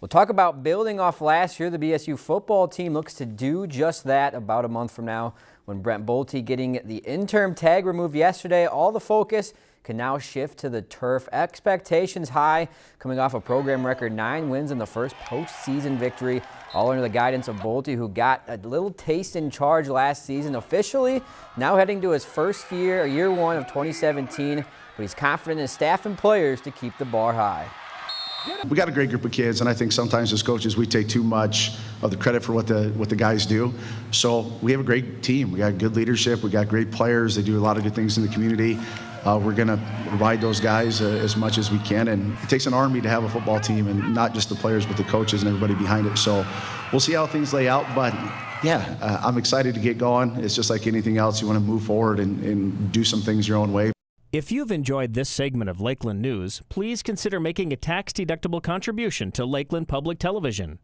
We'll talk about building off last year. The BSU football team looks to do just that about a month from now when Brent Bolte getting the interim tag removed yesterday. All the focus can now shift to the turf. Expectations high coming off a program record nine wins in the first postseason victory, all under the guidance of Bolte, who got a little taste in charge last season. Officially now heading to his first year, year one of 2017, but he's confident in his staff and players to keep the bar high. We got a great group of kids, and I think sometimes as coaches we take too much of the credit for what the what the guys do. So we have a great team. We got good leadership. We got great players. They do a lot of good things in the community. Uh, we're going to provide those guys uh, as much as we can, and it takes an army to have a football team, and not just the players, but the coaches and everybody behind it. So we'll see how things lay out, but yeah, uh, I'm excited to get going. It's just like anything else. You want to move forward and, and do some things your own way. If you've enjoyed this segment of Lakeland News, please consider making a tax-deductible contribution to Lakeland Public Television.